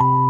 you